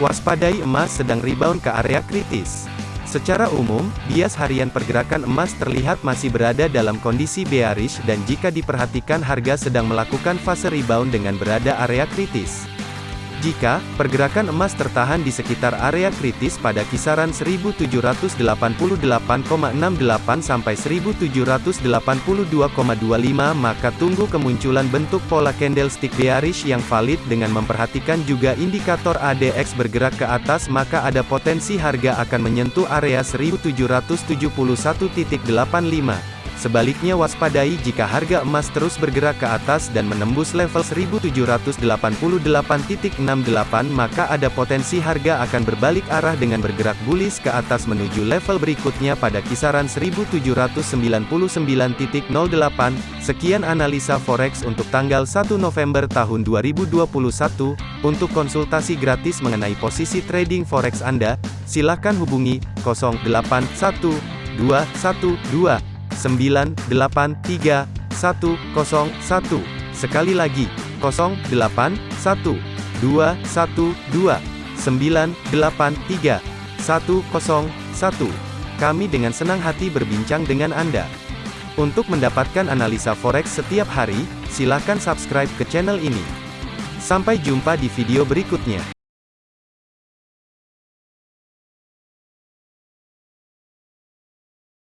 Waspadai emas sedang rebound ke area kritis. Secara umum, bias harian pergerakan emas terlihat masih berada dalam kondisi bearish dan jika diperhatikan harga sedang melakukan fase rebound dengan berada area kritis. Jika pergerakan emas tertahan di sekitar area kritis pada kisaran 1788,68 sampai 1782,25 maka tunggu kemunculan bentuk pola candlestick bearish yang valid dengan memperhatikan juga indikator ADX bergerak ke atas maka ada potensi harga akan menyentuh area 1771.85. Sebaliknya waspadai jika harga emas terus bergerak ke atas dan menembus level 1788.68 maka ada potensi harga akan berbalik arah dengan bergerak bullish ke atas menuju level berikutnya pada kisaran 1799.08. Sekian analisa forex untuk tanggal 1 November tahun 2021. Untuk konsultasi gratis mengenai posisi trading forex Anda, silakan hubungi 081212 983 101. Sekali lagi, 081 212 983 101. Kami dengan senang hati berbincang dengan Anda. Untuk mendapatkan analisa forex setiap hari, silakan subscribe ke channel ini. Sampai jumpa di video berikutnya.